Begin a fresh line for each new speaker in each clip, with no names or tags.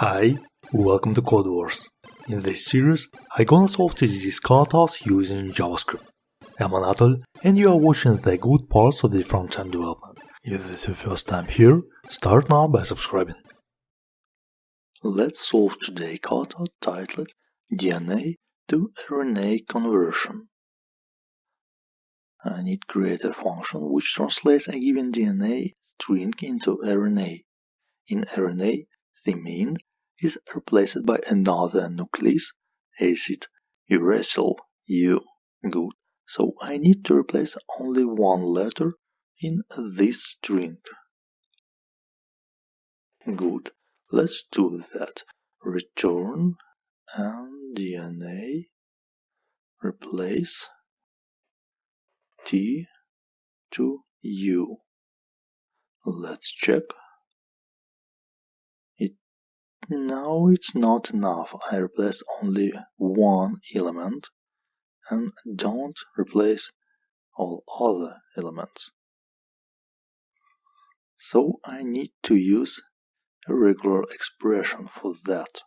Hi, welcome to Codewars. In this series, I'm gonna solve TDD katas using JavaScript. I'm Anatol, and you are watching the good parts of the front-end development. If this is your first time here, start now by subscribing. Let's solve today kata titled DNA to RNA conversion. I need to create a function which translates a given DNA string into RNA. In RNA, thymine is replaced by another nucleus acid uracil U. Good. So I need to replace only one letter in this string. Good. Let's do that. Return and DNA replace T to U. Let's check. No, it's not enough. I replace only one element and don't replace all other elements. So I need to use a regular expression for that.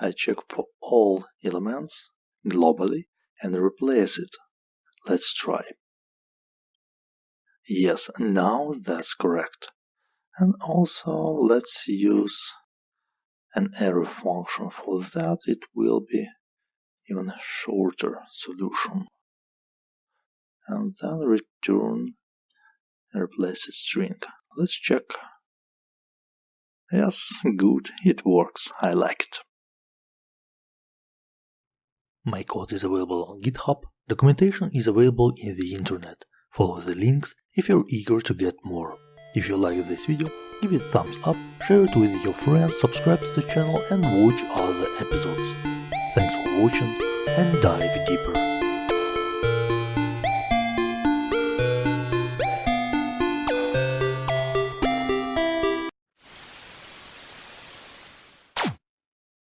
I check for all elements globally and replace it. Let's try. Yes, now that's correct. And also let's use an arrow function for that it will be even a shorter solution. And then return and replace a string. Let's check. Yes good. It works. I like it. My code is available on github. Documentation is available in the internet. Follow the links if you're eager to get more if you like this video, give it thumbs up, share it with your friends, subscribe to the channel and watch other episodes. Thanks for watching and dive deeper.